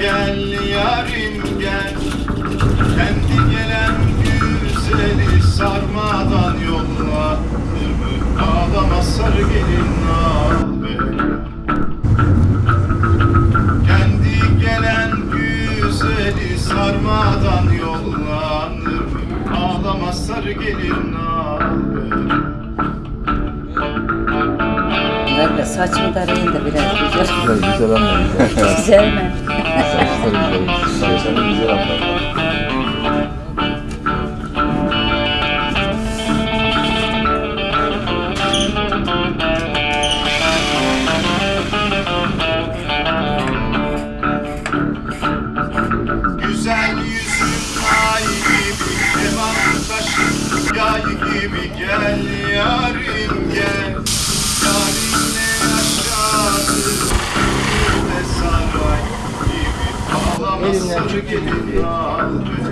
Gel yarim gel. Kendi gelen güzeli sarmadan yolla. Ömür ağlama sarı gelin al be. Kendi gelen güzeli sarmadan yolla. Ömür ağlama sarı gelin al Demeyin de biraz güzel. Güzel anlayın. Saçları Güzel mi? güzel. Saçları güzel anlayın. Güzel yüzün taşın yay gibi Gel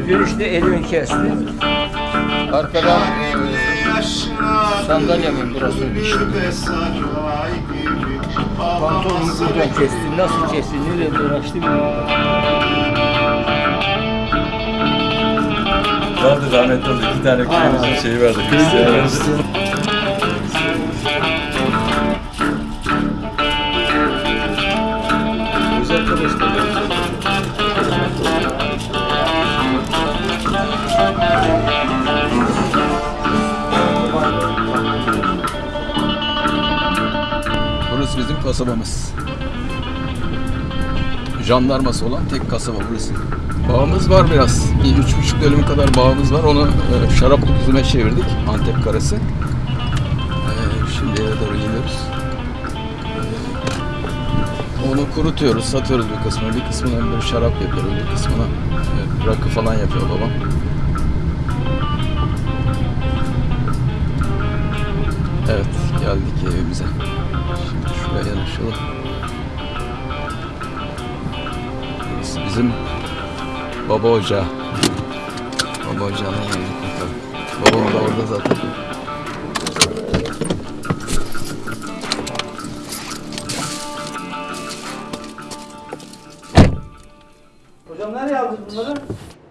Dönüşte elimi kesti. Arkadan yaşadık Sandalyemin burasını dişti. Ağlaması buradan kesti. Nasıl kesti? Nereye dolaştı bilmiyorum. vardı rahmetli oldu. İki tane köyümüzün şeyi vardı. Hristiyan Burası bizim kasabamız. Jandarması olan tek kasaba burası. Bağımız var biraz. Bir üç buçuk dönüm kadar bağımız var. Onu e, şaraplık üzüme çevirdik. Antep karası. E, şimdi eve doğru gidiyoruz. E, onu kurutuyoruz, satıyoruz bir kısmını. Bir kısmını böyle şarap yapıyoruz. Bir kısmını e, rakı falan yapıyor babam. Evet, geldik evimize. Burası bizim baba ocağı. Baba ocağına geldik bakalım. Babam da orada zaten. Hocam nereye aldınız bunları?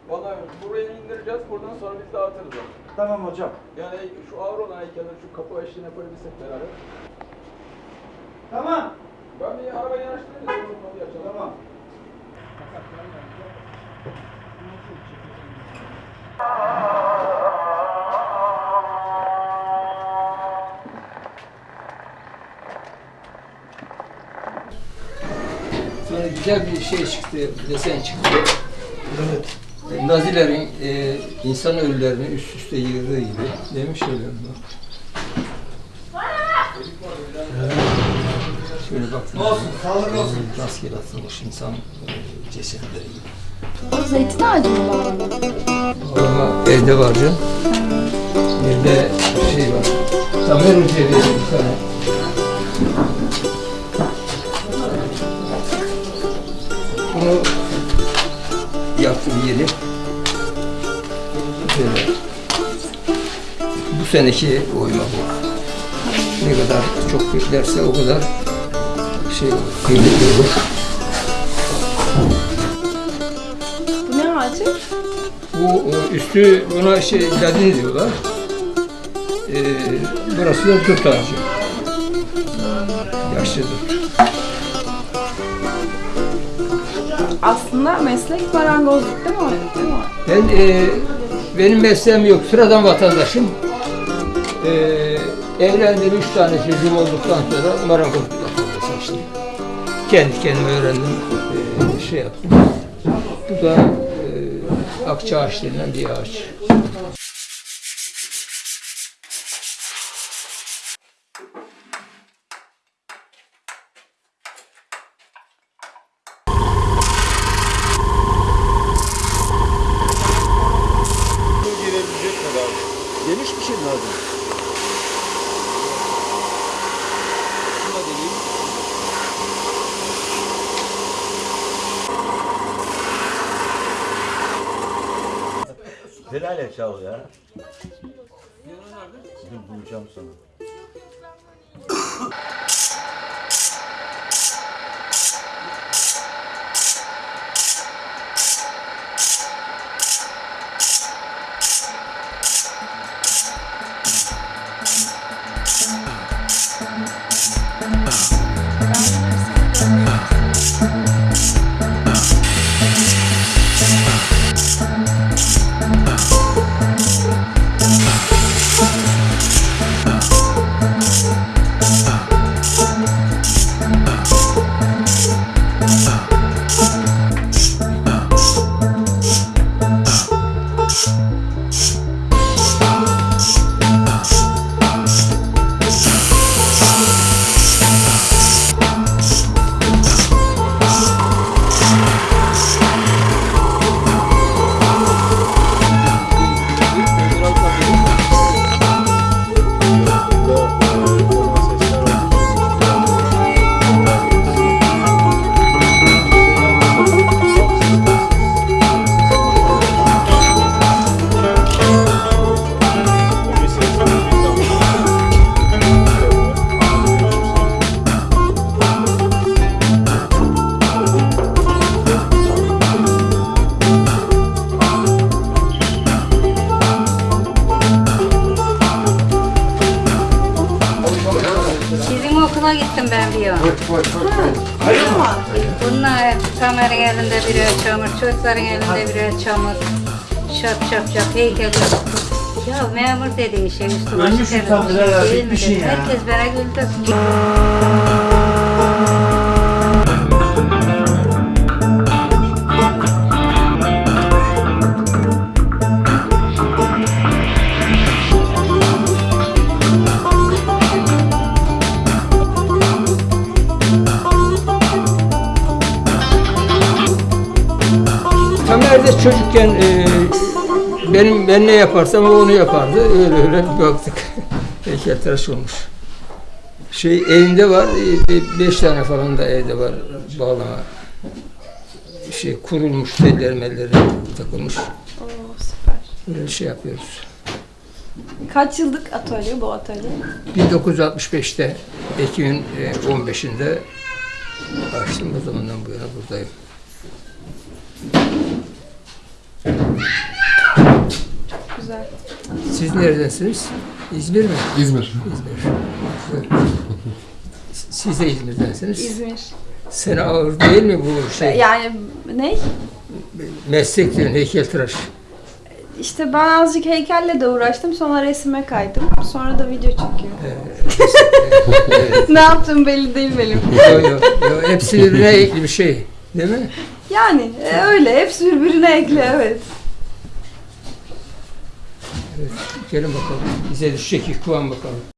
Vallahi buraya indireceğiz. Buradan sonra biz dağıtırız onu. Tamam hocam. Yani şu ağır olan heykelleri şu kapı eşliğine koyabilsek beraber. Tamam. Ben bir arabayı yanaştırayım. Onu açalım. Tamam. Sonra güzel bir şey çıktı, desen çıktı. Evet. Nazilerin e, insan ölülerini üst üste yığdığı gibi. Demiş öyle Şöyle baktım. Olsun, sağlık olsun. Rastgele atılmış insan e, cesetleri gibi. O zeytin ağacı mı bağlı? Ama evde var canım. Bir de şey var. Tamer Hoca diye bir tane. Bunu yaptım yeni. Böyle. Bu seneki oyma bu. Ne kadar çok beklerse o kadar şey kıymetli olur. Bu ne ağacı? Bu e, üstü buna şey ladin diyorlar. Ee, burası da dut ağacı. Yaşlı dut. Aslında meslek marangozluk değil mi? Değil mi? Ben e, benim mesleğim yok. Sıradan vatandaşım. E, evlendim. Üç tane çocuğum olduktan sonra marangozluk yapmaya seçtim. Kendi kendime öğrendim. E, şey yaptım. Bu da e, akça ağaç bir ağaç. Helal et çal ya. Dur bulacağım sana. Bunlar kameranın elinde birer çamur, çocukların elinde birer çamur. Şap şap şap heykel. Ya memur dediğin şey üstü başı değil mi bitmişsin dedi. ya. Herkes bana güldü. De çocukken e, benim ben ne yaparsam o onu yapardı. Öyle öyle baktık. Heykeltıraş olmuş. Şey evinde var, e, beş tane falan da evde var bağlama. Şey kurulmuş, telleri melleri takılmış. Oo süper. Böyle bir şey yapıyoruz. Kaç yıllık atölye bu atölye? 1965'te Ekim'in e, 15'inde açtım. O zamandan bu yana buradayım. Güzel. Siz neredensiniz? İzmir mi? İzmir. İzmir. Siz de İzmir'densiniz. İzmir. Sen ağır değil mi bu şey? Yani ne? Meslek diyorsun, heykeltıraş. İşte ben azıcık heykelle de uğraştım. Sonra resime kaydım. Sonra da video çekiyorum. ne yaptığım belli değil benim. Yok yok. Yo, hepsi birbirine ekli bir şey. Değil mi? Yani e, öyle. Hepsi birbirine ekli evet. Gelin bakalım. Bize düşecek ilk bakalım.